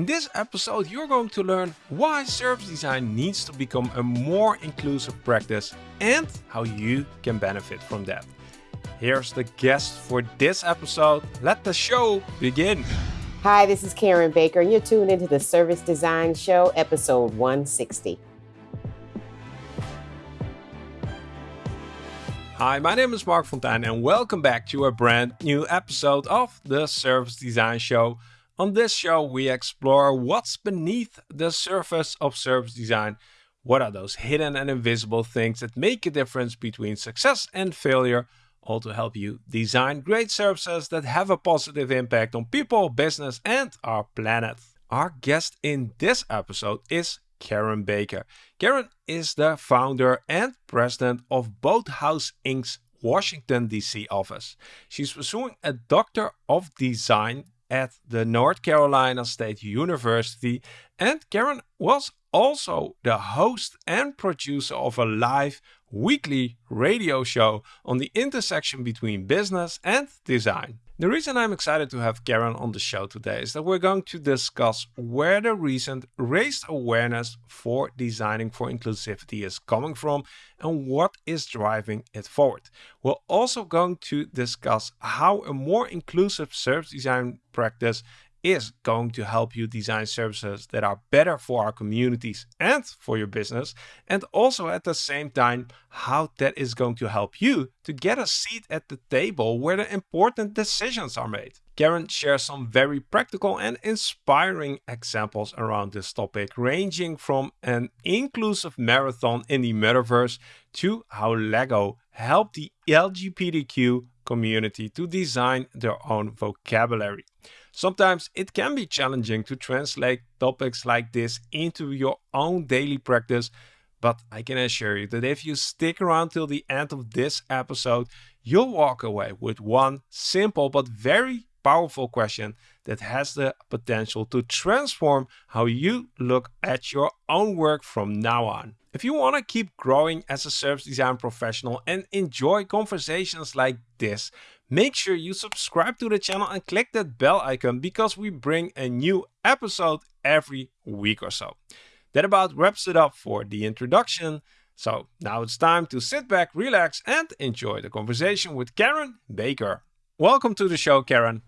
In this episode, you're going to learn why service design needs to become a more inclusive practice and how you can benefit from that. Here's the guest for this episode. Let the show begin. Hi, this is Karen Baker, and you're tuned into the Service Design Show, episode 160. Hi, my name is Marc Fonteijn, and welcome back to a brand new episode of the Service Design Show. On this show, we explore what's beneath the surface of service design. What are those hidden and invisible things that make a difference between success and failure? All to help you design great services that have a positive impact on people, business, and our planet. Our guest in this episode is Karen Baker. Karen is the founder and president of Boathouse Inc.'s Washington, D.C. office. She's pursuing a Doctor of Design at the North Carolina State University, and Karen was also the host and producer of a live weekly radio show on the intersection between business and design. The reason I'm excited to have Karen on the show today is that we're going to discuss where the recent raised awareness for designing for inclusivity is coming from and what is driving it forward. We're also going to discuss how a more inclusive service design practice is going to help you design services that are better for our communities and for your business, and also at the same time, how that is going to help you to get a seat at the table where the important decisions are made. Karen shares some very practical and inspiring examples around this topic, ranging from an inclusive marathon in the metaverse to how Lego helped the LGBTQ community to design their own vocabulary. Sometimes it can be challenging to translate topics like this into your own daily practice, but I can assure you that if you stick around till the end of this episode, you'll walk away with one simple but very powerful question that has the potential to transform how you look at your own work from now on. If you want to keep growing as a service design professional and enjoy conversations like this, make sure you subscribe to the channel and click that bell icon because we bring a new episode every week or so. That about wraps it up for the introduction. So now it's time to sit back, relax, and enjoy the conversation with Karen Baker. Welcome to the show, Karen.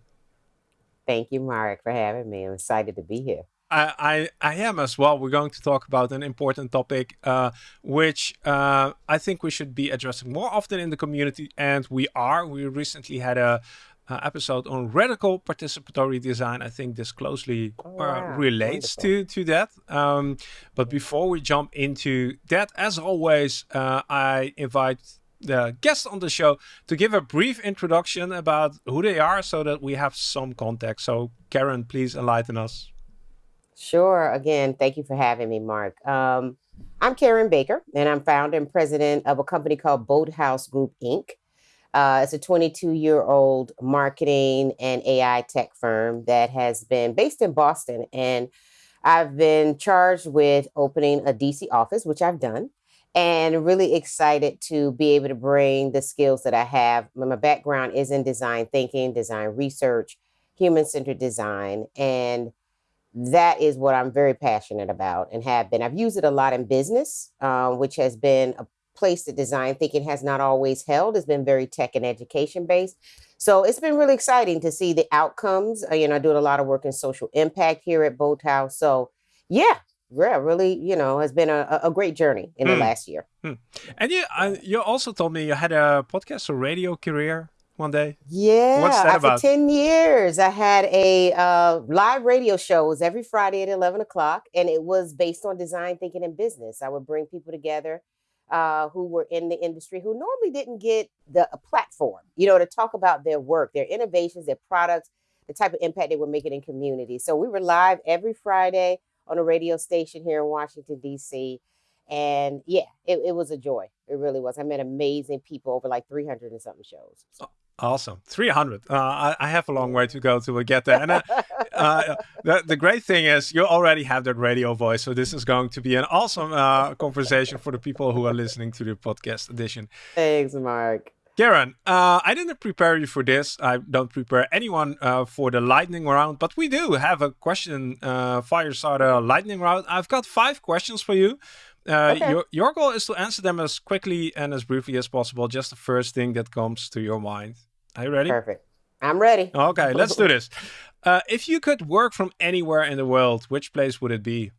Thank you, Marc, for having me. I'm excited to be here. I, I, I am as well. We're going to talk about an important topic, uh, which uh, I think we should be addressing more often in the community, and we are. We recently had a, a episode on radical participatory design. I think this closely oh, uh, relates to to that. Um, but before we jump into that, as always, uh, I invite the guests on the show to give a brief introduction about who they are, so that we have some context. So, Karen, please enlighten us. Sure. Again, thank you for having me, Marc. Um, I'm Karen Baker, and I'm founder and president of a company called Boathouse Group Inc. Uh, it's a 22 year old marketing and AI tech firm that has been based in Boston. And I've been charged with opening a DC office, which I've done, and really excited to be able to bring the skills that I have. My background is in design thinking, design research, human centered design. And that is what I'm very passionate about and have been. I've used it a lot in business, uh, which has been a place that design thinking has not always held. It's been very tech and education based. So it's been really exciting to see the outcomes. Uh, you know, I do a lot of work in social impact here at Boathouse. So yeah, yeah, really, you know, has been a, a great journey in mm. the hmm. last year. Mm. And you, uh, you also told me you had a podcast or radio career one day? Yeah. What's that about? For 10 years, I had a uh, live radio show. It was every Friday at 11 o'clock, and it was based on design thinking and business. I would bring people together uh, who were in the industry who normally didn't get the platform, you know, to talk about their work, their innovations, their products, the type of impact they were making in community. So we were live every Friday on a radio station here in Washington, D.C. And yeah, it, it was a joy. It really was. I met amazing people over like 300 and something shows. So. Awesome, 300. Uh, I, I, have a long way to go to get there. And uh, uh, the, the great thing is you already have that radio voice. So this is going to be an awesome uh, conversation for the people who are listening to the podcast edition. Thanks, Marc. Karen, uh, I didn't prepare you for this. I don't prepare anyone uh, for the lightning round, but we do have a question uh, firestarter lightning round. I've got five questions for you. Uh, okay. your, your goal is to answer them as quickly and as briefly as possible. Just the first thing that comes to your mind. Are you ready? Perfect. I'm ready. Okay, let's do this. Uh, if you could work from anywhere in the world, which place would it be?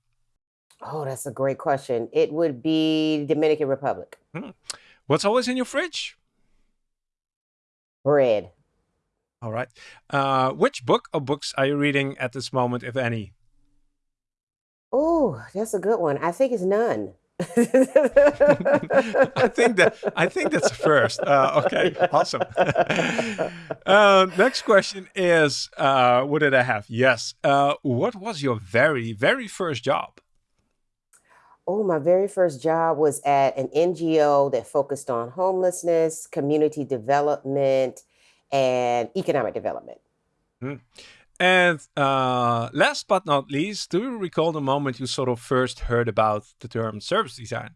Oh, that's a great question. It would be Dominican Republic. Hmm. What's always in your fridge? Bread. All right. Uh, which book or books are you reading at this moment, if any? Oh, that's a good one. I think it's none. I think that I think that's a first. Uh, okay, awesome. uh, next question is, uh, what did I have? Yes. Uh, what was your very very first job? Oh, my very first job was at an NGO that focused on homelessness, community development, and economic development. Mm. And uh, last but not least, do you recall the moment you sort of first heard about the term service design?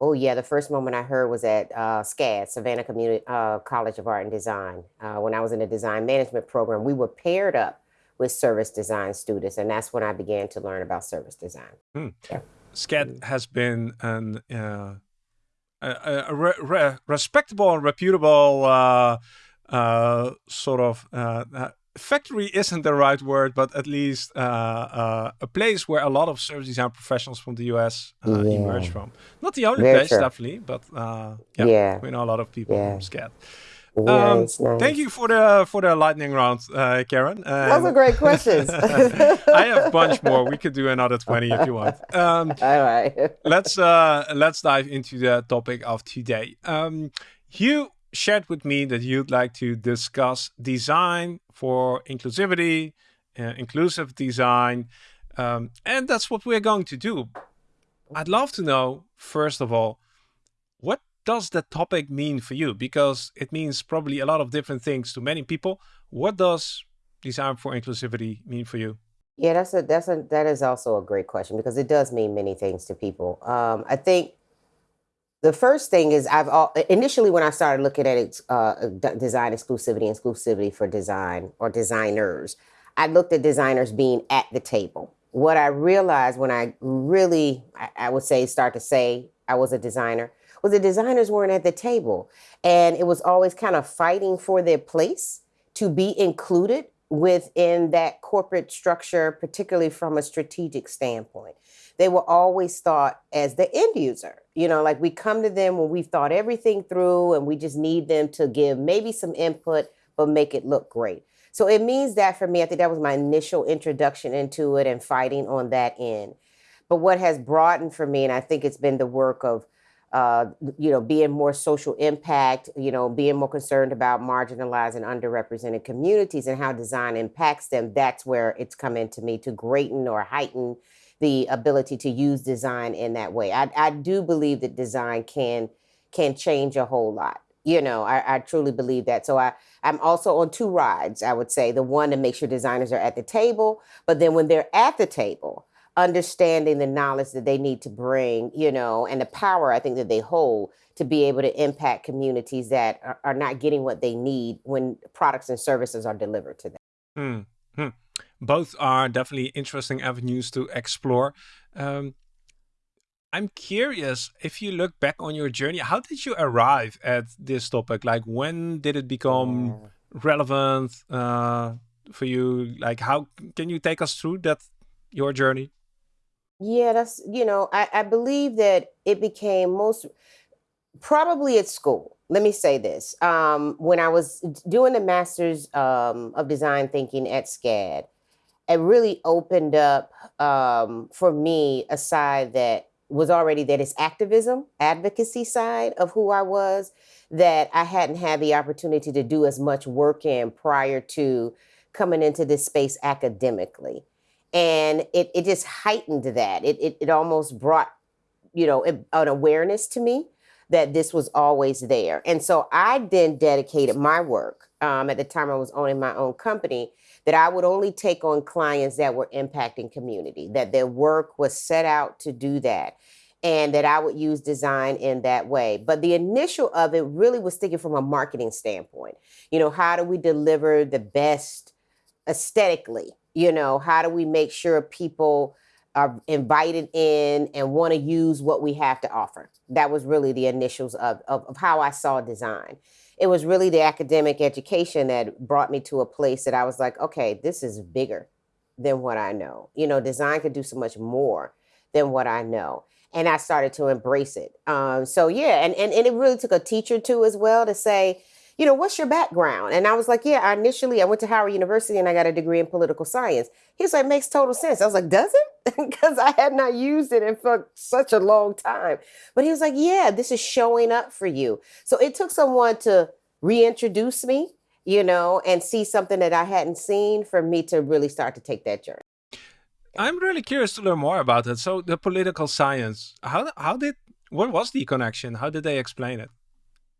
Oh yeah, the first moment I heard was at uh, SCAD, Savannah Community uh, College of Art and Design. Uh, when I was in a design management program, we were paired up with service design students, and that's when I began to learn about service design. Hmm. Yeah. SCAD mm. has been an uh, a, a re re respectable and reputable uh, uh, sort of uh, factory isn't the right word, but at least uh, uh, a place where a lot of service design professionals from the US uh, yeah. emerge from. Not the only Very place, true. definitely, but uh, yeah, yeah, we know a lot of people yeah. from SCAD. Um, nice. Thank you for the for the lightning round, uh, Karen. Those are great questions. I have a bunch more. We could do another twenty if you want. Um, All right. let's uh, let's dive into the topic of today. Um, you shared with me that you'd like to discuss design for inclusivity, uh, inclusive design, um, and that's what we're going to do. I'd love to know first of all what does that topic mean for you? Because it means probably a lot of different things to many people. What does design for inclusivity mean for you? Yeah, that's a that's a that is also a great question because it does mean many things to people. Um, I think the first thing is I've all, initially when I started looking at uh, design exclusivity, exclusivity for design or designers, I looked at designers being at the table. What I realized when I really, I, I would say, start to say I was a designer was the designers weren't at the table. And it was always kind of fighting for their place to be included within that corporate structure, particularly from a strategic standpoint. They were always thought as the end user. You know, like we come to them when we've thought everything through and we just need them to give maybe some input, but make it look great. So it means that for me, I think that was my initial introduction into it and fighting on that end. But what has broadened for me, and I think it's been the work of uh, you know, being more social impact, you know, being more concerned about marginalized and underrepresented communities and how design impacts them, that's where it's come into me to greaten or heighten the ability to use design in that way. I, I do believe that design can can change a whole lot. You know, I, I truly believe that. So I, I'm also on two rides, I would say. The one to make sure designers are at the table, but then when they're at the table, understanding the knowledge that they need to bring, you know, and the power I think that they hold to be able to impact communities that are, are not getting what they need when products and services are delivered to them. Mm -hmm. Both are definitely interesting avenues to explore. Um, I'm curious if you look back on your journey, how did you arrive at this topic? Like, when did it become yeah. relevant uh, for you? Like, how can you take us through that your journey? Yeah, that's, you know, I, I believe that it became most probably at school. Let me say this. Um, when I was doing the Masters um, of Design Thinking at SCAD, it really opened up um, for me a side that was already that is activism, advocacy side of who I was that I hadn't had the opportunity to do as much work in prior to coming into this space academically and it, it just heightened that it, it, it almost brought you know an awareness to me that this was always there and so i then dedicated my work um, at the time i was owning my own company that i would only take on clients that were impacting community that their work was set out to do that and that I would use design in that way. But the initial of it really was thinking from a marketing standpoint. You know, how do we deliver the best aesthetically? You know, how do we make sure people are invited in and want to use what we have to offer? That was really the initials of, of, of how I saw design. It was really the academic education that brought me to a place that I was like, okay, this is bigger than what I know. You know, design could do so much more than what I know and I started to embrace it. Um, so yeah, and, and and it really took a teacher too as well to say, you know, what's your background? And I was like, yeah, I initially I went to Howard University and I got a degree in political science. He was like, makes total sense. I was like, does it? Because I had not used it in for such a long time. But he was like, yeah, this is showing up for you. So it took someone to reintroduce me, you know, and see something that I hadn't seen for me to really start to take that journey. I'm really curious to learn more about it. So the political science, how how did what was the connection? How did they explain it?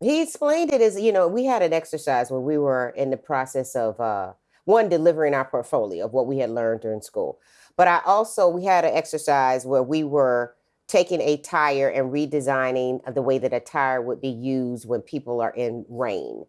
He explained it as you know we had an exercise where we were in the process of uh, one delivering our portfolio of what we had learned during school, but I also we had an exercise where we were taking a tire and redesigning the way that a tire would be used when people are in rain.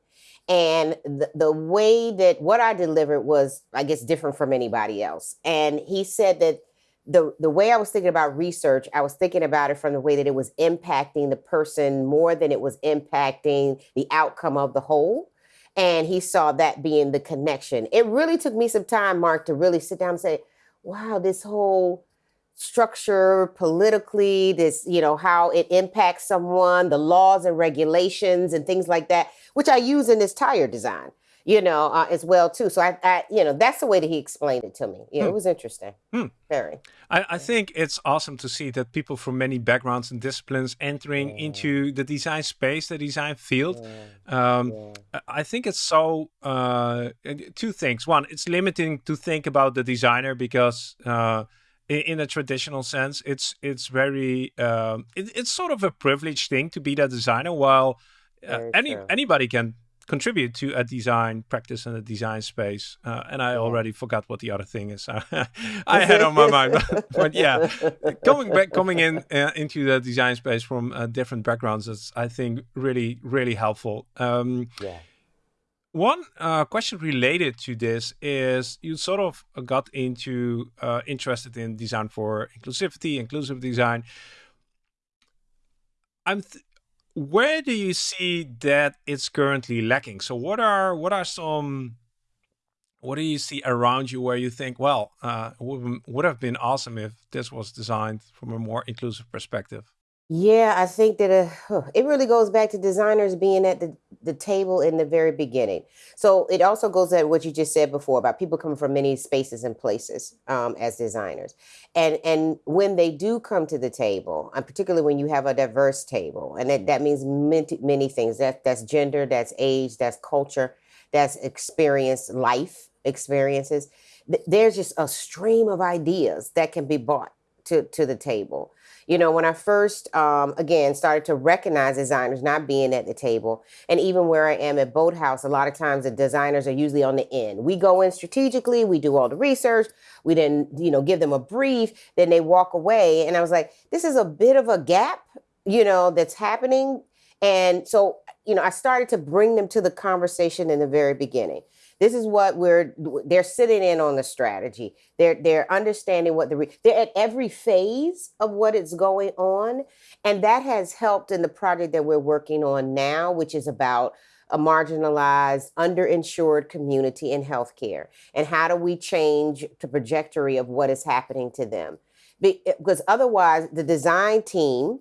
And the, the way that what I delivered was, I guess, different from anybody else. And he said that the the way I was thinking about research, I was thinking about it from the way that it was impacting the person more than it was impacting the outcome of the whole. And he saw that being the connection. It really took me some time, Marc, to really sit down and say, wow, this whole structure politically, this, you know, how it impacts someone, the laws and regulations and things like that, which I use in this tire design, you know, uh, as well too. So I, I, you know, that's the way that he explained it to me. Yeah, hmm. it was interesting. Hmm. Very. I, I, think it's awesome to see that people from many backgrounds and disciplines entering yeah. into the design space, the design field. Yeah. Um, yeah. I think it's so uh, two things. One, it's limiting to think about the designer because. Uh, in, in a traditional sense, it's it's very um, it, it's sort of a privileged thing to be that designer. While uh, any true. anybody can contribute to a design practice and a design space. Uh, and I already forgot what the other thing is. I had on my mind, but, but, yeah, coming back, coming in uh, into the design space from uh, different backgrounds is, I think, really, really helpful. Um, yeah. One uh, question related to this is you sort of got into uh, interested in design for inclusivity, inclusive design. I'm where do you see that it's currently lacking? So what are what are some what do you see around you where you think, well, uh, would, would have been awesome if this was designed from a more inclusive perspective? Yeah, I think that uh, it really goes back to designers being at the, the table in the very beginning. So it also goes at what you just said before about people coming from many spaces and places um, as designers. And and when they do come to the table, and particularly when you have a diverse table, and that, that means many, many things. That that's gender, that's age, that's culture, that's experience, life experiences. There's just a stream of ideas that can be brought to, to the table. You know, when I first, um, again, started to recognize designers not being at the table, and even where I am at Boathouse, a lot of times the designers are usually on the end. We go in strategically, we do all the research, we then, you know, give them a brief, then they walk away. And I was like, this is a bit of a gap, you know, that's happening. And so, you know, I started to bring them to the conversation in the very beginning. This is what we're they're sitting in on the strategy. They're they're understanding what the they're at every phase of what is going on, and that has helped in the project that we're working on now, which is about a marginalized, underinsured community in healthcare, and how do we change the trajectory of what is happening to them? Because otherwise, the design team,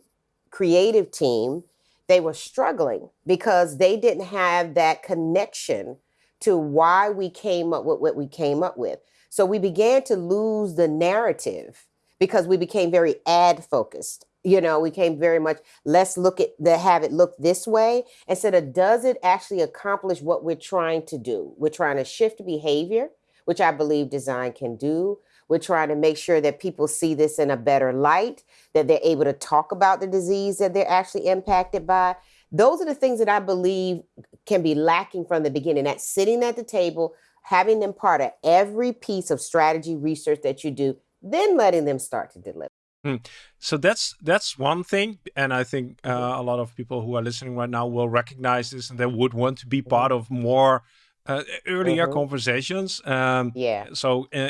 creative team, they were struggling because they didn't have that connection to why we came up with what we came up with. So we began to lose the narrative because we became very ad focused. You know, we came very much let's look at the have it look this way instead of does it actually accomplish what we're trying to do? We're trying to shift behavior, which I believe design can do. We're trying to make sure that people see this in a better light, that they're able to talk about the disease that they're actually impacted by. Those are the things that I believe can be lacking from the beginning. That sitting at the table, having them part of every piece of strategy research that you do, then letting them start to deliver. Hmm. So that's that's one thing, and I think uh, a lot of people who are listening right now will recognize this, and they would want to be Mm-hmm. part of more uh, earlier hmm conversations. Um, Yeah. so uh,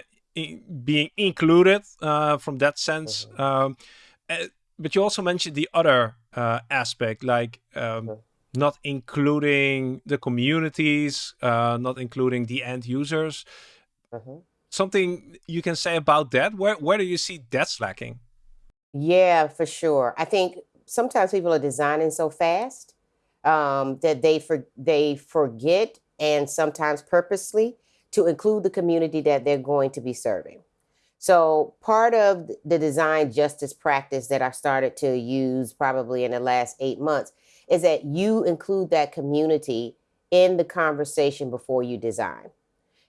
being included uh, from that sense. hmm Um, uh, but you also mentioned the other uh, aspect, like um, hmm not including the communities, uh, not including the end users. hmm Something you can say about that? Where where do you see that's lacking? Yeah, for sure. I think sometimes people are designing so fast um, that they for, they forget and sometimes purposely to include the community that they're going to be serving. So part of the design justice practice that I started to use probably in the last eight months is that you include that community in the conversation before you design.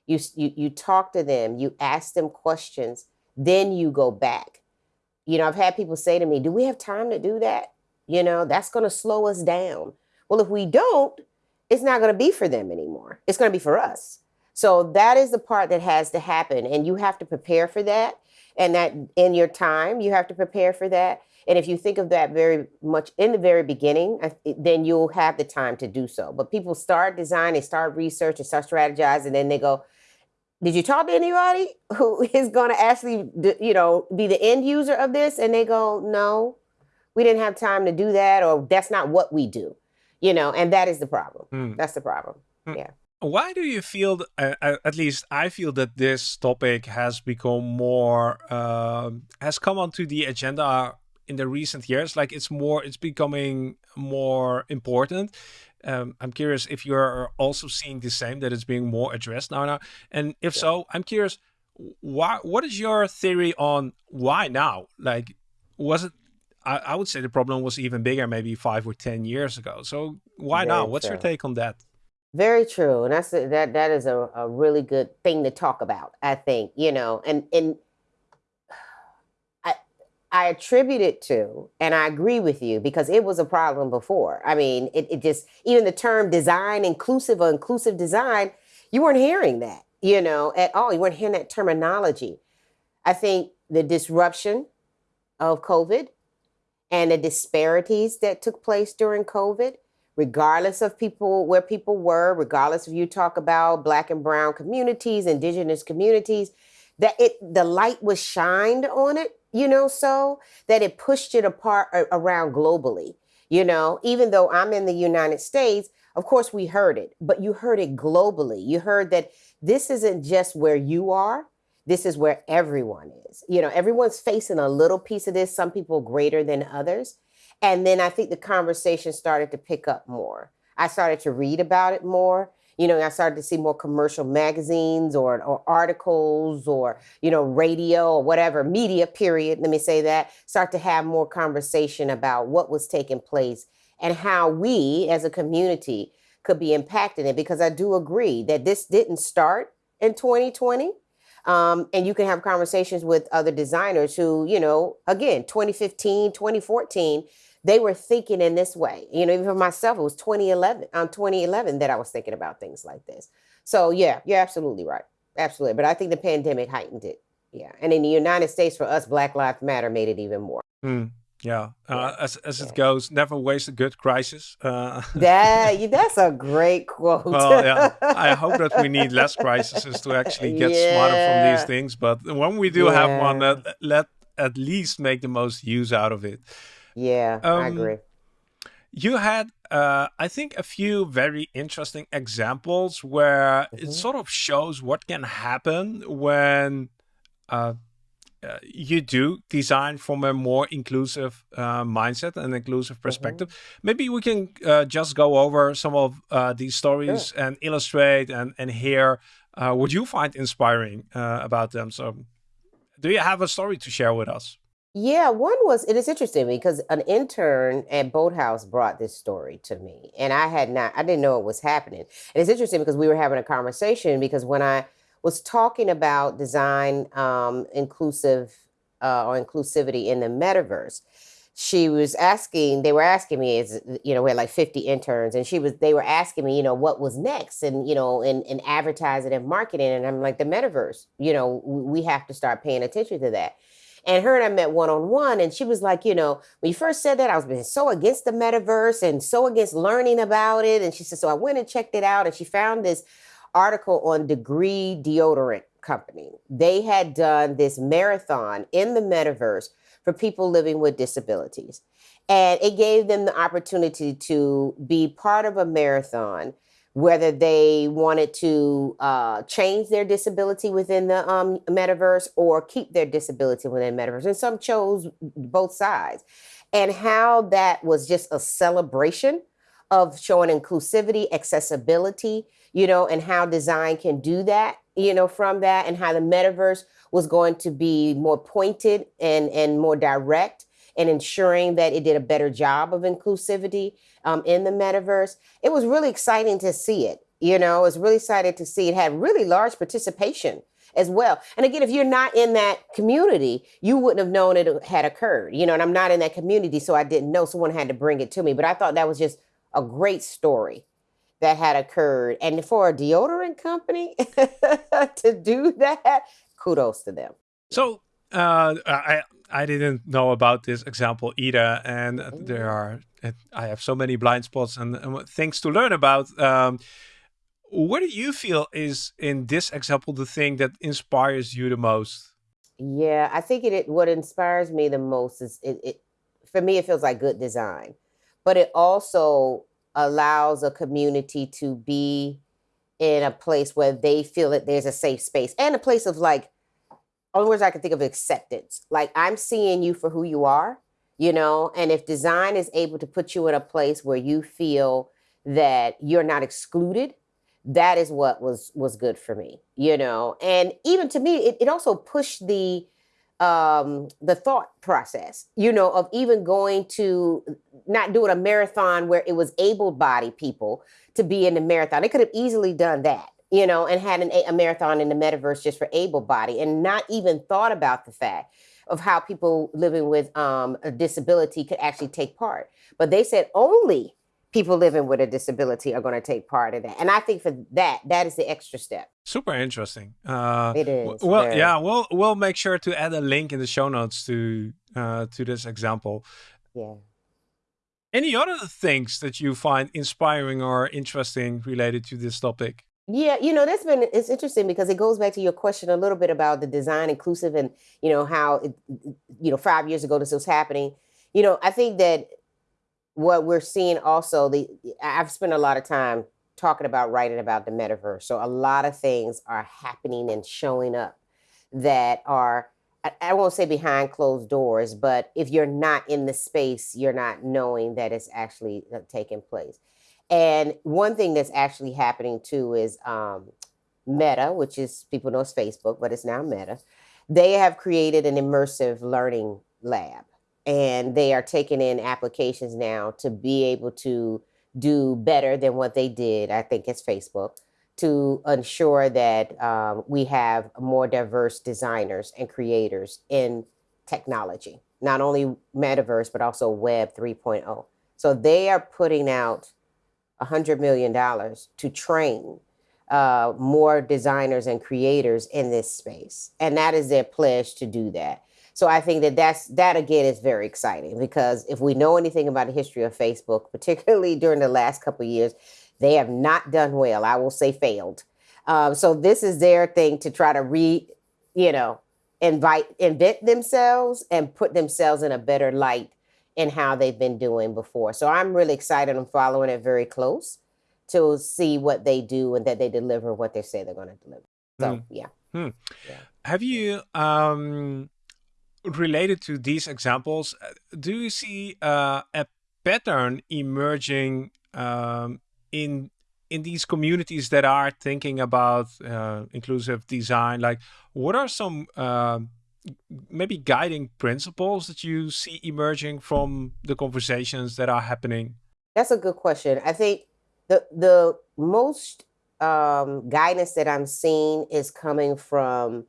You, you you talk to them, you ask them questions, then you go back. You know, I've had people say to me, "Do we have time to do that?" You know, that's going to slow us down. Well, if we don't, it's not going to be for them anymore. It's going to be for us. So that is the part that has to happen, and you have to prepare for that. And that in your time, you have to prepare for that. And if you think of that very much in the very beginning, then you'll have the time to do so. But people start design, they start research, they start strategize, and then they go, did you talk to anybody who is going to actually you know be the end user of this and they go no we didn't have time to do that or that's not what we do you know and that is the problem Hmm. that's the problem Hmm. yeah Why do you feel, uh, uh, at least I feel that this topic has become more, um, has come onto the agenda in the recent years? Like it's more, it's becoming more important. Um, I'm curious if you're also seeing the same, that it's being more addressed now. now. And if yeah so, I'm curious, why, what is your theory on why now? Like, was it, I, I would say the problem was even bigger maybe five or 10 years ago. So why now? What's your take on that? Very true and that's a, that that is a, a really good thing to talk about i think you know and and I, I attribute it to, and I agree with you because it was a problem before. I mean, it, it just, even the term design inclusive or inclusive design, you weren't hearing that, you know, at all. You weren't hearing that terminology. I think the disruption of COVID and the disparities that took place during COVID, regardless of people where people were, regardless if you talk about black and brown communities, indigenous communities, that it the light was shined on it, you know, so that it pushed it apart a- around globally. You know, even though I'm in the United States, of course we heard it, but you heard it globally. You heard that this isn't just where you are, this is where everyone is. You know, everyone's facing a little piece of this, some people greater than others. And then I think the conversation started to pick up more. I started to read about it more. You know, I started to see more commercial magazines or, or articles or, you know, radio or whatever, media, period. Let me say that. Start to have more conversation about what was taking place and how we as a community could be impacted it. Because I do agree that this didn't start in 2020. Um, and you can have conversations with other designers who, you know, again, 2015, 2014, they were thinking in this way. You know, even for myself, it was 2011, on 2011 that I was thinking about things like this. So yeah, you're absolutely right. Absolutely. But I think the pandemic heightened it. Yeah. And in the United States, for us, Black Lives Matter made it even more. Hmm. Yeah, Yeah. uh, as as it Yeah. goes, never waste a good crisis. Uh, That that's a great quote. well, yeah, I hope that we need less crises to actually get smarter from these things. But when we do have one, uh, let at least make the most use out of it. Yeah, I Um, agree. you had, uh, I think, a few very interesting examples where it hmm sort of shows what can happen when uh, uh, you do design from a more inclusive uh, mindset and inclusive hmm perspective. Maybe we can uh, just go over some of uh, these Sure. stories and illustrate and and hear uh, what you find inspiring uh, about them. So, do you have a story to share with us? Yeah, one was it is interesting because an intern at Boathouse brought this story to me, and I had not, I didn't know it was happening. And it's interesting because we were having a conversation because when I was talking about design um, inclusive uh, or inclusivity in the metaverse, she was asking, they were asking me, is you know, we had like 50 interns, and she was, they were asking me, you know, what was next, and you know, in in advertising and marketing, and I'm like, the metaverse, you know, we have to start paying attention to that. And her and I met one on one, and she was like, you know, when you first said that, I was being so against the metaverse and so against learning about it. And she said, so I went and checked it out, and she found this article on Degree Deodorant Company. They had done this marathon in the metaverse for people living with disabilities. And it gave them the opportunity to be part of a marathon whether they wanted to uh, change their disability within the um, metaverse or keep their disability within metaverse. And some chose both sides. And how that was just a celebration of showing inclusivity, accessibility, you know, and how design can do that, you know, from that, and how the metaverse was going to be more pointed and, and more direct and ensuring that it did a better job of inclusivity um, in the metaverse. It was really exciting to see it. You know, it was really excited to see it had really large participation as well. And again, if you're not in that community, you wouldn't have known it had occurred. You know, and I'm not in that community, so I didn't know. Someone had to bring it to me. But I thought that was just a great story that had occurred. And for a deodorant company to do that, kudos to them. So uh, I I didn't know about this example either, and there are I have so many blind spots and, and things to learn about. Um, what do you feel is in this example the thing that inspires you the most? Yeah, I think it, it what inspires me the most is it, it for me it feels like good design, but it also allows a community to be in a place where they feel that there's a safe space and a place of like only words I can think of acceptance. Like I'm seeing you for who you are, you know, and if design is able to put you in a place where you feel that you're not excluded, that is what was was good for me, you know. And even to me, it, it also pushed the um the thought process, you know, of even going to not doing a marathon where it was able-bodied people to be in the marathon. They could have easily done that you know, and had an, a marathon in the metaverse just for able body and not even thought about the fact of how people living with um, a disability could actually take part. But they said only people living with a disability are going to take part in that. And I think for that, that is the extra step. Super interesting. Uh, it is. Well, very. yeah, we'll we'll make sure to add a link in the show notes to uh, to this example. Yeah. Any other things that you find inspiring or interesting related to this topic? Yeah, you know, that's been it's interesting because it goes back to your question a little bit about the design inclusive and you know how it, you know five years ago this was happening. You know, I think that what we're seeing also the I've spent a lot of time talking about writing about the metaverse. So a lot of things are happening and showing up that are I, I won't say behind closed doors, but if you're not in the space, you're not knowing that it's actually uh, taking place. And one thing that's actually happening too is um, Meta, which is people know it's Facebook, but it's now Meta. They have created an immersive learning lab, and they are taking in applications now to be able to do better than what they did. I think it's Facebook to ensure that um, we have more diverse designers and creators in technology, not only metaverse, but also Web 3.0. So they are putting out $100 million to train uh, more designers and creators in this space. And that is their pledge to do that. So I think that that's that again is very exciting because if we know anything about the history of Facebook, particularly during the last couple years, they have not done well. I will say failed. Um, so this is their thing to try to re, you know, invite invent themselves and put themselves in a better light in how they've been doing before. So I'm really excited. I'm following it very close to see what they do and that they deliver what they say they're going to deliver. So mm. yeah. Hmm. yeah. Have you um, related to these examples? Uh, do you see uh, a pattern emerging um, in in these communities that are thinking about uh, inclusive design? Like, what are some uh, maybe guiding principles that you see emerging from the conversations that are happening? That's a good question. I think the the most um, guidance that I'm seeing is coming from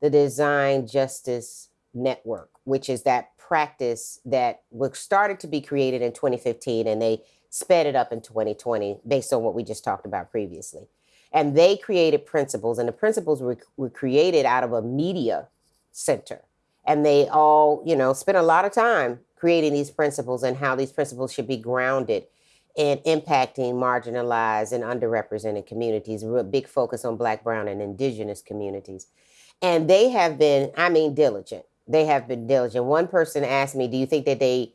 the Design Justice Network, which is that practice that was started to be created in 2015 and they sped it up in 2020 based on what we just talked about previously. And they created principles, and the principles were, were created out of a media center. and they all, you know, spent a lot of time creating these principles and how these principles should be grounded in impacting marginalized and underrepresented communities. A big focus on Black, Brown, and Indigenous communities. And they have been, I mean, diligent. They have been diligent. One person asked me, "Do you think that they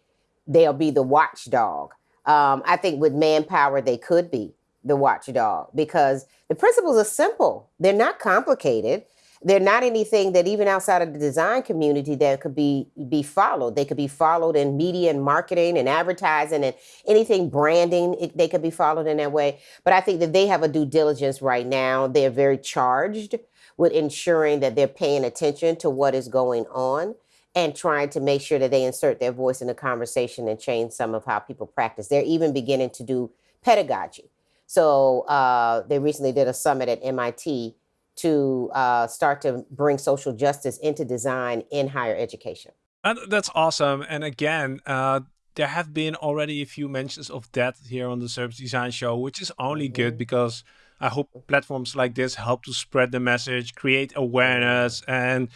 they'll be the watchdog?" Um, I think with manpower, they could be the watchdog because the principles are simple. They're not complicated. They're not anything that even outside of the design community that could be be followed. They could be followed in media and marketing and advertising and anything branding. It, they could be followed in that way. But I think that they have a due diligence right now. They're very charged with ensuring that they're paying attention to what is going on and trying to make sure that they insert their voice in the conversation and change some of how people practice. They're even beginning to do pedagogy. So uh, they recently did a summit at MIT to uh, start to bring social justice into design in higher education. And that's awesome. And again, uh, there have been already a few mentions of that here on the Service Design Show, which is only mm -hmm. good because I hope platforms like this help to spread the message, create awareness, and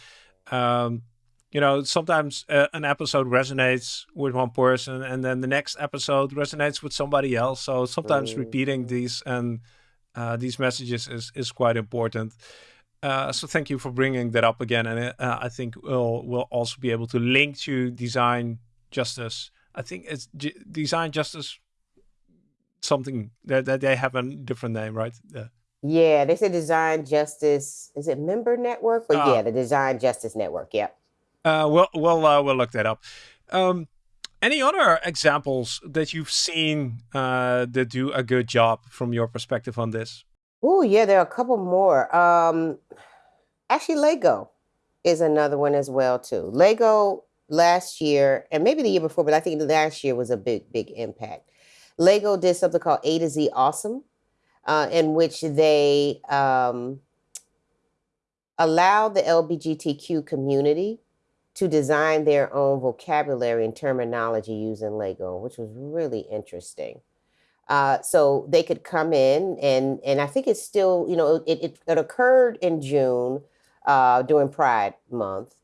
um, you know, sometimes uh, an episode resonates with one person, and then the next episode resonates with somebody else. So sometimes mm. repeating these and uh, these messages is is quite important. Uh, so thank you for bringing that up again, and uh, I think we'll we'll also be able to link to design justice. I think it's G design justice something that, that they have a different name, right? Yeah. Yeah, they said Design Justice. Is it Member Network? But yeah, ah. the Design Justice Network. Yep. Uh, we'll we'll uh, we'll look that up. Um, any other examples that you've seen uh, that do a good job from your perspective on this? Oh yeah, there are a couple more. Um, actually, Lego is another one as well too. Lego last year and maybe the year before, but I think last year was a big big impact. Lego did something called A to Z Awesome, uh, in which they um, allowed the LGBTQ community to design their own vocabulary and terminology using Lego, which was really interesting. Uh, so they could come in and and I think it's still, you know, it, it, it occurred in June uh, during Pride Month,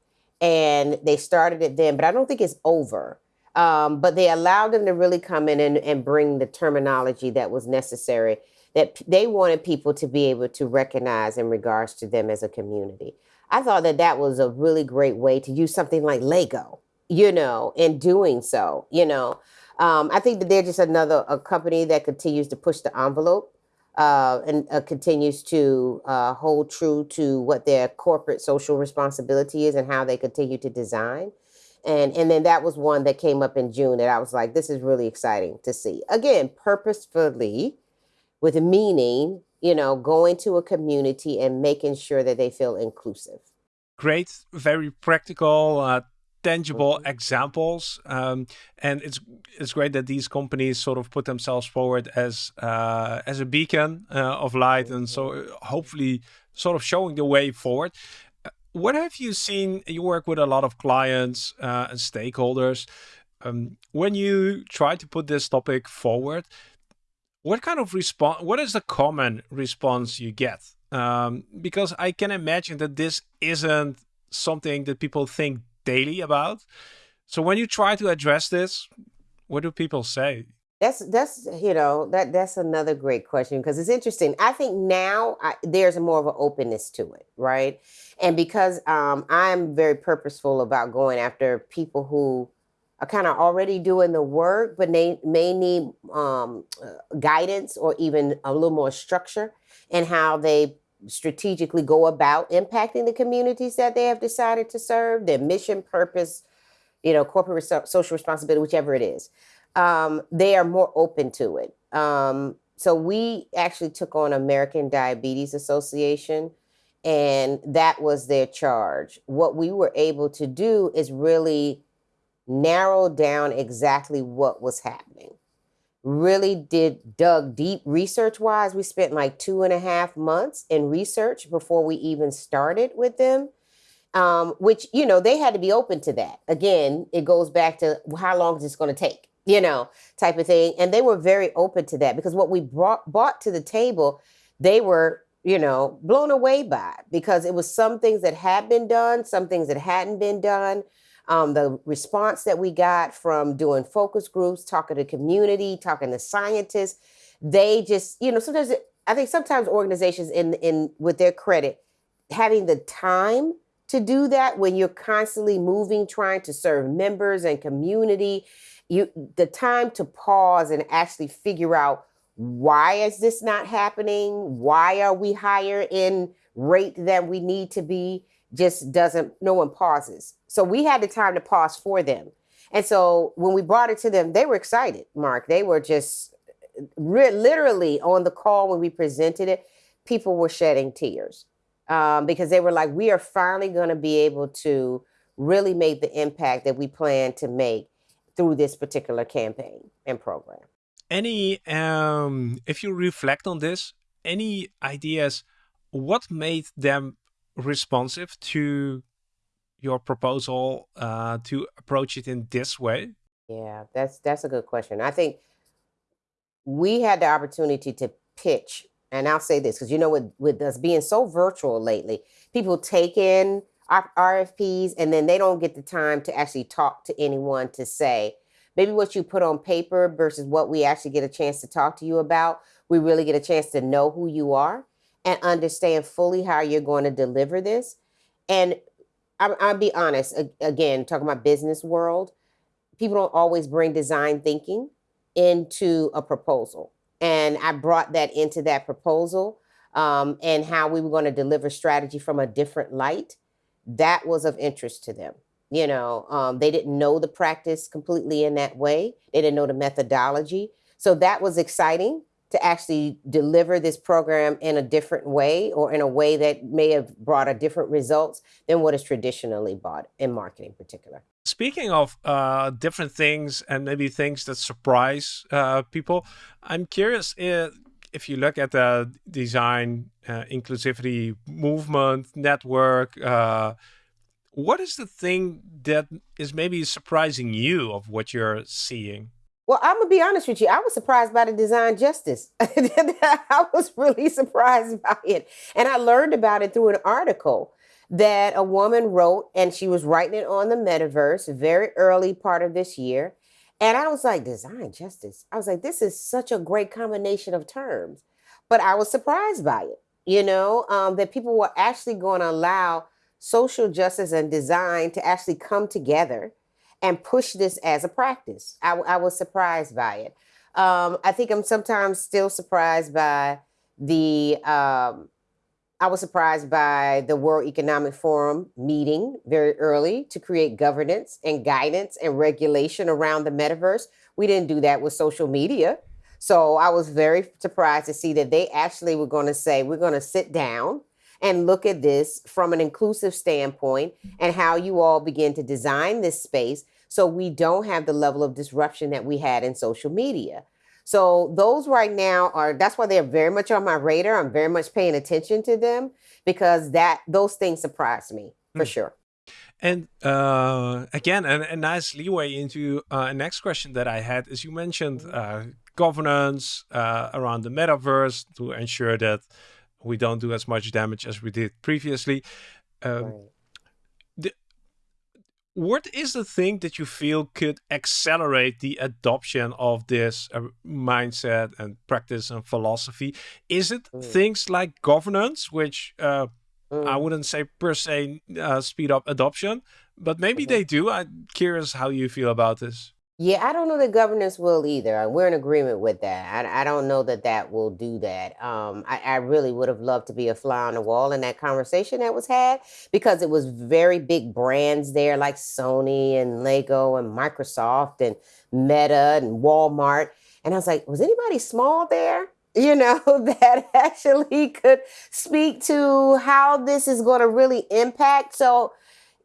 and they started it then, but I don't think it's over. Um, but they allowed them to really come in and, and bring the terminology that was necessary that they wanted people to be able to recognize in regards to them as a community. I thought that that was a really great way to use something like Lego, you know, in doing so, you know. Um, I think that they're just another a company that continues to push the envelope uh, and uh, continues to uh, hold true to what their corporate social responsibility is and how they continue to design and and then that was one that came up in June that I was like, this is really exciting to see. Again, purposefully, with meaning, you know, going to a community and making sure that they feel inclusive. Great, very practical, uh, tangible mm -hmm. examples, um, and it's it's great that these companies sort of put themselves forward as uh, as a beacon uh, of light, and so mm-hmm. hopefully sort of showing the way forward what have you seen? You work with a lot of clients uh, and stakeholders. Um, when you try to put this topic forward, what kind of response? What is the common response you get? Um, because I can imagine that this isn't something that people think daily about. So when you try to address this, what do people say? That's that's you know that that's another great question because it's interesting. I think now I, there's more of an openness to it, right? And because um, I'm very purposeful about going after people who are kind of already doing the work, but they may need um, uh, guidance or even a little more structure in how they strategically go about impacting the communities that they have decided to serve, their mission, purpose, you know, corporate social responsibility, whichever it is um, they are more open to it. Um, so we actually took on American Diabetes Association, and that was their charge. What we were able to do is really narrow down exactly what was happening. Really did dug deep research wise. We spent like two and a half months in research before we even started with them. Um, which you know they had to be open to that. Again, it goes back to how long is this going to take? you know, type of thing. And they were very open to that because what we brought brought to the table, they were you know, blown away by because it was some things that had been done, some things that hadn't been done. Um, the response that we got from doing focus groups, talking to community, talking to scientists, they just, you know, sometimes I think sometimes organizations in in with their credit, having the time to do that when you're constantly moving, trying to serve members and community, you the time to pause and actually figure out why is this not happening? Why are we higher in rate than we need to be? Just doesn't, no one pauses. So we had the time to pause for them. And so when we brought it to them, they were excited, Marc. They were just re- literally on the call when we presented it, people were shedding tears um, because they were like, we are finally going to be able to really make the impact that we plan to make through this particular campaign and program any um if you reflect on this any ideas what made them responsive to your proposal uh, to approach it in this way yeah that's that's a good question i think we had the opportunity to pitch and i'll say this because you know with with us being so virtual lately people take in rfps and then they don't get the time to actually talk to anyone to say maybe what you put on paper versus what we actually get a chance to talk to you about, we really get a chance to know who you are and understand fully how you're going to deliver this. And I, I'll be honest, again, talking about business world, people don't always bring design thinking into a proposal. And I brought that into that proposal um, and how we were going to deliver strategy from a different light. That was of interest to them. You know, um, they didn't know the practice completely in that way. They didn't know the methodology. So that was exciting to actually deliver this program in a different way or in a way that may have brought a different results than what is traditionally bought in marketing in particular. Speaking of uh, different things and maybe things that surprise uh, people, I'm curious if, if you look at the design uh, inclusivity movement network, uh, what is the thing that is maybe surprising you of what you're seeing? Well, I'm gonna be honest with you. I was surprised by the design justice. I was really surprised by it, and I learned about it through an article that a woman wrote, and she was writing it on the metaverse very early part of this year. And I was like, design justice. I was like, this is such a great combination of terms. But I was surprised by it, you know, um, that people were actually going to allow social justice and design to actually come together and push this as a practice. I, I was surprised by it. Um, I think I'm sometimes still surprised by the. Um, I was surprised by the World Economic Forum meeting very early to create governance and guidance and regulation around the metaverse. We didn't do that with social media. So I was very surprised to see that they actually were going to say, we're going to sit down and look at this from an inclusive standpoint and how you all begin to design this space so we don't have the level of disruption that we had in social media. So those right now are that's why they're very much on my radar. I'm very much paying attention to them because that those things surprise me for mm. sure. And uh, again, a, a, nice leeway into uh, a next question that I had is you mentioned uh, governance uh, around the metaverse to ensure that we don't do as much damage as we did previously. Um, the, what is the thing that you feel could accelerate the adoption of this uh, mindset and practice and philosophy? Is it mm. things like governance, which uh, mm. I wouldn't say per se uh, speed up adoption, but maybe mm -hmm. they do. I'm curious how you feel about this. Yeah, I don't know that governance will either. We're in agreement with that. I, I don't know that that will do that. Um, I, I really would have loved to be a fly on the wall in that conversation that was had because it was very big brands there like Sony and Lego and Microsoft and Meta and Walmart. And I was like, was anybody small there? You know, that actually could speak to how this is going to really impact. So,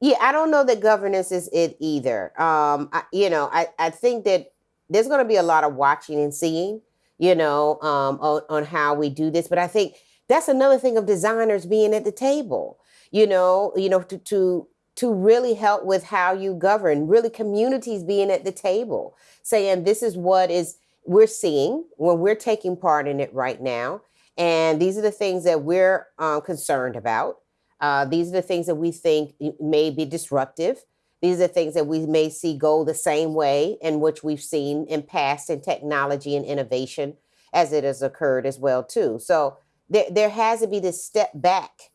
yeah, I don't know that governance is it either. Um, I, you know, I, I think that there's going to be a lot of watching and seeing, you know, um, on, on how we do this. But I think that's another thing of designers being at the table, you know, you know, to, to, to really help with how you govern, really communities being at the table, saying this is what is we're seeing when we're taking part in it right now. And these are the things that we're um, concerned about. Uh, these are the things that we think may be disruptive. These are the things that we may see go the same way in which we've seen in past in technology and innovation as it has occurred as well too. So there, there has to be this step back.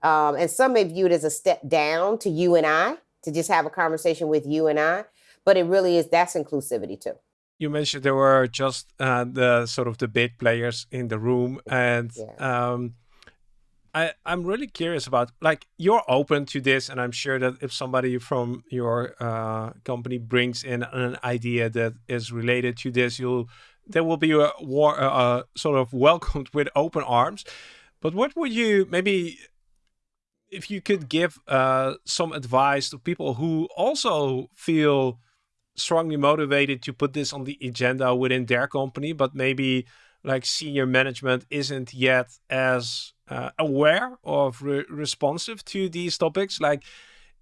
Um, and some may view it as a step down to you and I, to just have a conversation with you and I. But it really is, that's inclusivity too you mentioned there were just uh, the sort of the big players in the room, and yeah. um, I I'm really curious about like you're open to this, and I'm sure that if somebody from your uh, company brings in an idea that is related to this, you'll there will be a war uh, sort of welcomed with open arms. But what would you maybe if you could give uh, some advice to people who also feel strongly motivated to put this on the agenda within their company, but maybe like senior management isn't yet as uh, aware of re responsive to these topics. Like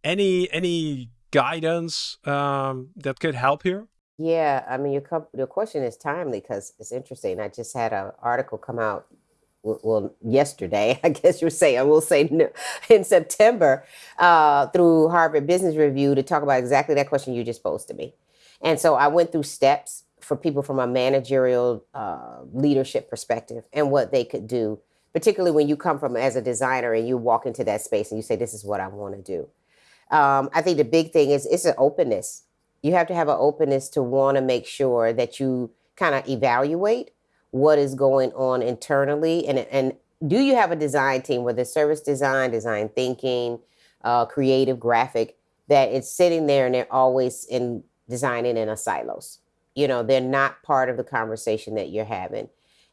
any any guidance um, that could help here? Yeah, I mean your your question is timely because it's interesting. I just had an article come out well, yesterday, I guess you're saying, we'll say in September, uh, through Harvard Business Review to talk about exactly that question you just posed to me. And so I went through steps for people from a managerial uh, leadership perspective and what they could do, particularly when you come from as a designer and you walk into that space and you say, this is what I want to do. Um, I think the big thing is it's an openness. You have to have an openness to want to make sure that you kind of evaluate what is going on internally and and do you have a design team whether service design design thinking uh, creative graphic that it's sitting there and they're always in designing in a silos you know they're not part of the conversation that you're having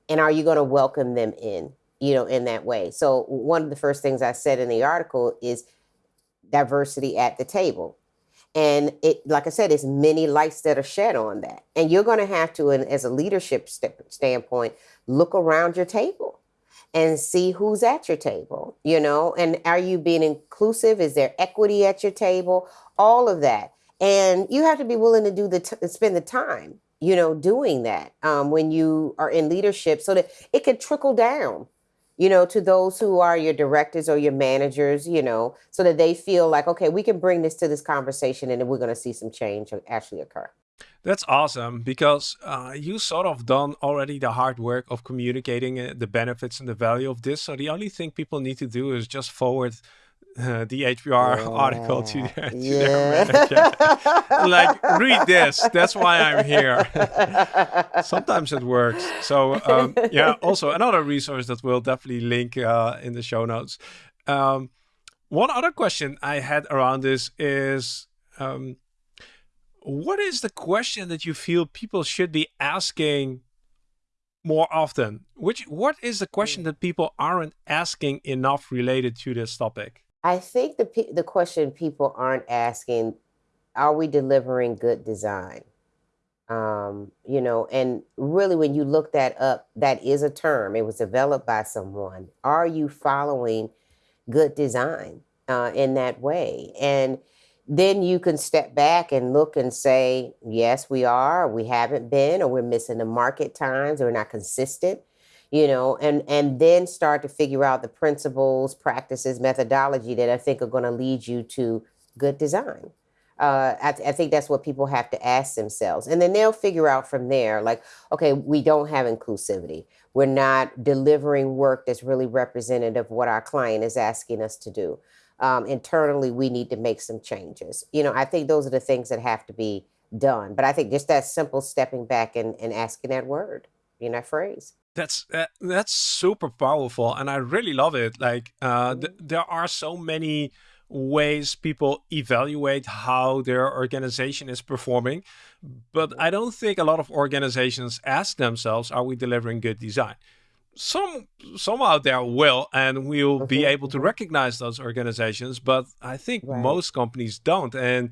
and are you going to welcome them in you know in that way so one of the first things i said in the article is diversity at the table and it, like I said, it's many lights that are shed on that. And you're going to have to, and as a leadership st standpoint, look around your table and see who's at your table, you know, and are you being inclusive? Is there equity at your table? All of that. And you have to be willing to do the, spend the time, you know, doing that um, when you are in leadership so that it can trickle down you know, to those who are your directors or your managers, you know, so that they feel like, okay, we can bring this to this conversation and then we're going to see some change actually occur. That's awesome because uh, you sort of done already the hard work of communicating uh, the benefits and the value of this. So the only thing people need to do is just forward uh, the HBR yeah. article to, their, to yeah. their manager. like, read this. That's why I'm here. Sometimes it works. So, um, yeah, also another resource that we'll definitely link uh, in the show notes. Um, one other question I had around this is um, what is the question that you feel people should be asking more often? Which What is the question hmm. that people aren't asking enough related to this topic? I think the the question people aren't asking, are we delivering good design? Um, you know, and really when you look that up, that is a term. It was developed by someone. Are you following good design uh, in that way? And then you can step back and look and say, yes, we are, we haven't been, or we're missing the market times, or we're not consistent you know, and and then start to figure out the principles, practices, methodology that I think are going to lead you to good design. Uh, I, th I, think that's what people have to ask themselves, and then they'll figure out from there, like, okay, we don't have inclusivity. We're not delivering work that's really representative of what our client is asking us to do. Um, internally, we need to make some changes. You know, I think those are the things that have to be done. But I think just that simple stepping back and, and asking that word, you know, that phrase that's uh, that's super powerful and i really love it like uh, th mm-hmm. there are so many ways people evaluate how their organization is performing but i don't think a lot of organizations ask themselves are we delivering good design some some out there will and we'll be able to mm-hmm. recognize those organizations but i think right. most companies don't and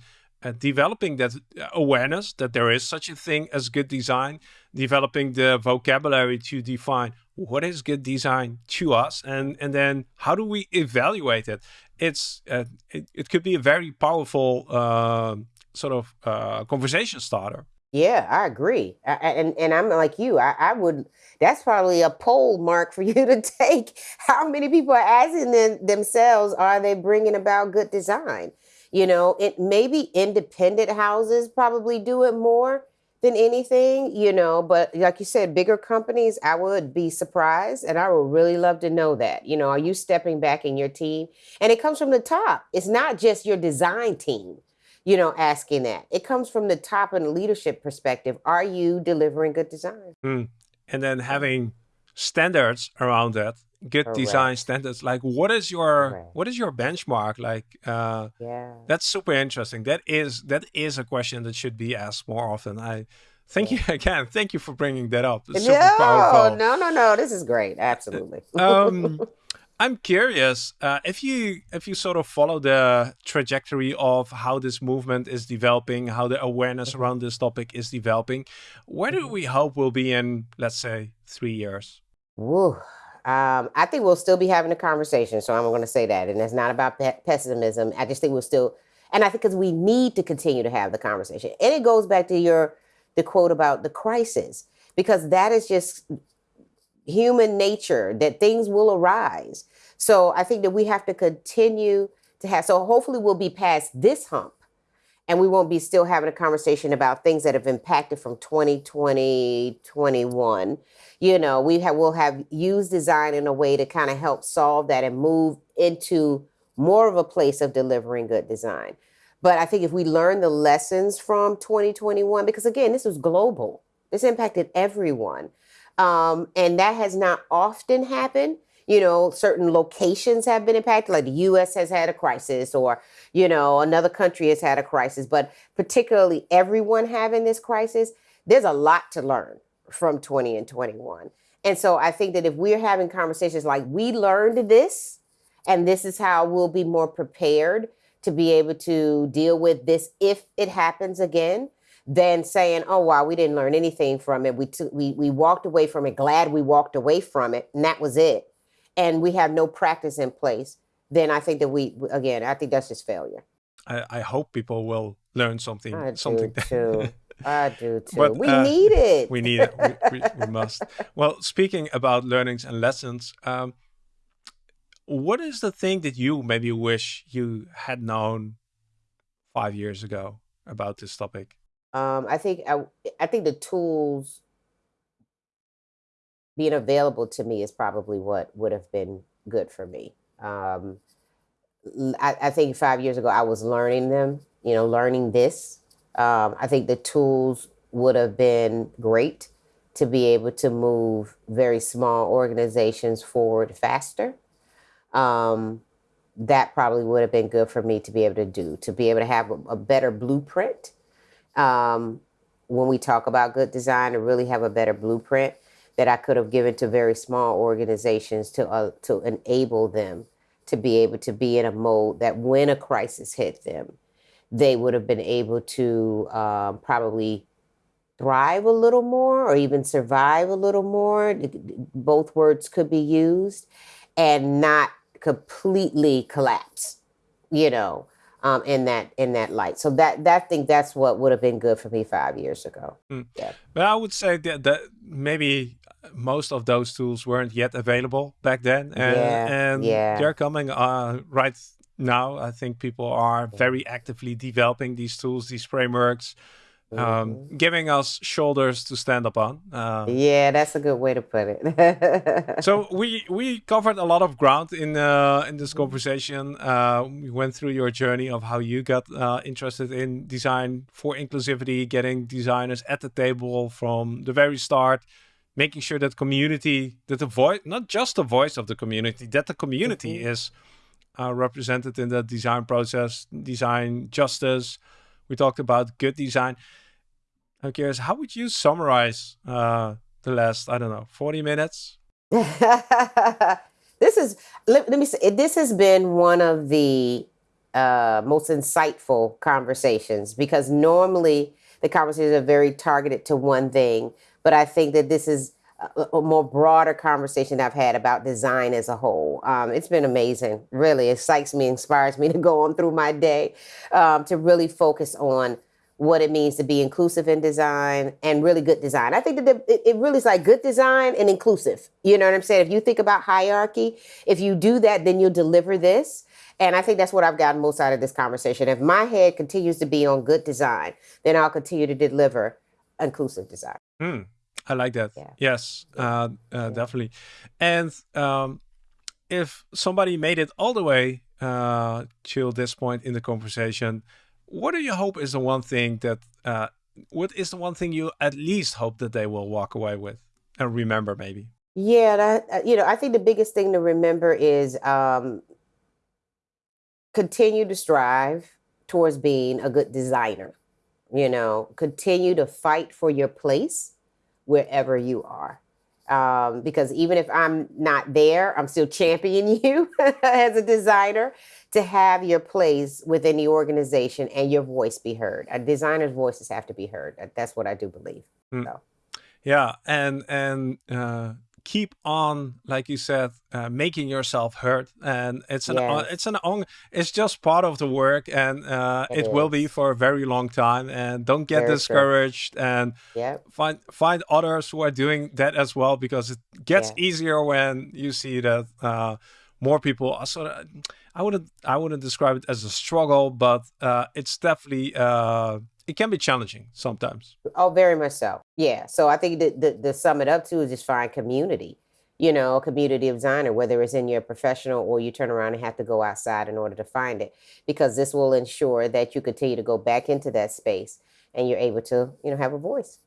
developing that awareness that there is such a thing as good design, developing the vocabulary to define what is good design to us, and and then how do we evaluate it? It's uh, it, it could be a very powerful uh, sort of uh, conversation starter. Yeah, I agree. I- and and I'm like you. I, I would. That's probably a poll mark for you to take. How many people are asking them, themselves, are they bringing about good design? You know, it maybe independent houses probably do it more than anything. You know, but like you said, bigger companies, I would be surprised, and I would really love to know that. You know, are you stepping back in your team? And it comes from the top. It's not just your design team you know, asking that. It comes from the top and leadership perspective. Are you delivering good design? Mm. And then having standards around that, good design standards. Like, what is your Correct. what is your benchmark? Like, uh, Yeah. that's super interesting. That is that is a question that should be asked more often. I thank Yeah. you again. Thank you for bringing that up. It's super No, powerful. no, no, no. This is great. Absolutely. Um, I'm curious uh, if you if you sort of follow the trajectory of how this movement is developing, how the awareness Mhm, around this topic is developing. Where do mhm. we hope we'll be in, let's say, three years? Woo. Um, I think we'll still be having a conversation. So I'm going to say that. And it's not about pe- pessimism. I just think we'll still, and I think because we need to continue to have the conversation. And it goes back to your, the quote about the crisis, because that is just human nature that things will arise. So I think that we have to continue to have, so hopefully we'll be past this hump and we won't be still having a conversation about things that have impacted from 2020 21 you know we have we'll have used design in a way to kind of help solve that and move into more of a place of delivering good design. But i think if we learn the lessons from 2021 because again this was global this impacted everyone um, and that has not often happened you know certain locations have been impacted like the us has had a crisis or you know another country has had a crisis but particularly everyone having this crisis there's a lot to learn from 20 and 21 and so i think that if we're having conversations like we learned this and this is how we'll be more prepared to be able to deal with this if it happens again than saying oh wow we didn't learn anything from it. We we, we walked away from it. Glad we walked away from it and that was it and we have no practice in place then i think that we again i think that's just failure I, I hope people will learn something I something. do too. I do too. but We uh, need it. we need it. We, we, we must. Well, speaking about learnings and lessons, um, what is the thing that you maybe wish you had known five years ago about this topic? um, I think I, I think the tools being available to me is probably what would have been good for me. Um, I, I think five years ago I was learning them, you know, learning this. Um, I think the tools would have been great to be able to move very small organizations forward faster. Um, that probably would have been good for me to be able to do, to be able to have a, a better blueprint um, when we talk about good design, to really have a better blueprint that I could have given to very small organizations to uh, to enable them to be able to be in a mode that when a crisis hit them, they would have been able to um, probably thrive a little more or even survive a little more. Both words could be used and not completely collapse, you know, um, in that in that light. So that that think that's what would have been good for me five years ago. Mm. Yeah. Well, I would say that, that maybe most of those tools weren't yet available back then, and Yeah. and Yeah. they're coming uh, right now. I think people are very actively developing these tools, these frameworks, um, hmm giving us shoulders to stand up on. Uh, Yeah, that's a good way to put it. so we we covered a lot of ground in uh, in this Mhm. conversation. Uh, we went through your journey of how you got uh, interested in design for inclusivity, getting designers at the table from the very start, making sure that community, that the voice, not just the voice of the community, that the community Mhm. is uh, represented in the design process, design justice. We talked about good design. I'm curious, how would you summarize uh, the last, I don't know, 40 minutes? this is let, let me say this has been one of the uh, most insightful conversations because normally the conversations are very targeted to one thing but i think that this is a, a more broader conversation i've had about design as a whole um, it's been amazing really it excites me inspires me to go on through my day um, to really focus on what it means to be inclusive in design and really good design. I think that the, it really is like good design and inclusive. You know what I'm saying? If you think about hierarchy, if you do that, then you'll deliver this. And I think that's what I've gotten most out of this conversation. If my head continues to be on good design, then I'll continue to deliver inclusive design. Mm, I like that. Yeah. Yes. Uh, uh, definitely. And um, if somebody made it all the way uh, to this point in the conversation, what do you hope is the one thing that uh, what is the one thing you at least hope that they will walk away with and remember maybe yeah that, uh, you know i think the biggest thing to remember is um, continue to strive towards being a good designer you know continue to fight for your place wherever you are um, because even if i'm not there i'm still championing you as a designer to have your place within the organization and your voice be heard. A designer's voices have to be heard. That's what I do believe. Mm. So. Yeah, and and uh, keep on, like you said, uh, making yourself heard. And it's an yes. it's an on it's just part of the work, and uh, it, it will be for a very long time. And don't get very discouraged, true. and yep. find find others who are doing that as well, because it gets yeah. easier when you see that uh, more people are sort of I wouldn't I wouldn't describe it as a struggle, but uh, it's definitely uh, it can be challenging sometimes. Oh, very much so. Yeah. So I think the, the, the sum it up to is just find community. You know, a community of designer, whether it's in your professional or you turn around and have to go outside in order to find it, because this will ensure that you continue to go back into that space and you're able to, you know, have a voice.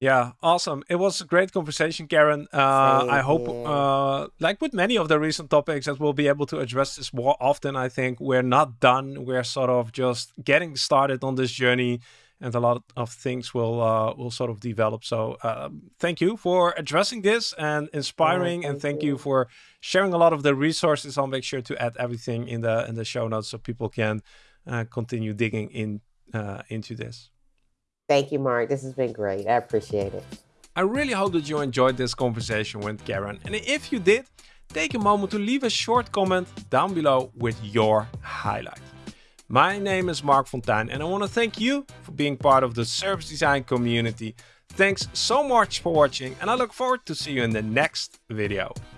Yeah, awesome. It was a great conversation, Karen. Uh, I hope, uh, like with many of the recent topics, that we'll be able to address this more often. I think we're not done. We're sort of just getting started on this journey, and a lot of things will uh, will sort of develop. So, um, thank you for addressing this and inspiring, thank and thank you. you. for sharing a lot of the resources. I'll make sure to add everything in the in the show notes so people can uh, continue digging in uh, into this. Thank you, Marc. This has been great. I appreciate it. I really hope that you enjoyed this conversation with Karen. And if you did, take a moment to leave a short comment down below with your highlight. My name is Marc Fonteijn and I want to thank you for being part of the service design community. Thanks so much for watching and I look forward to see you in the next video.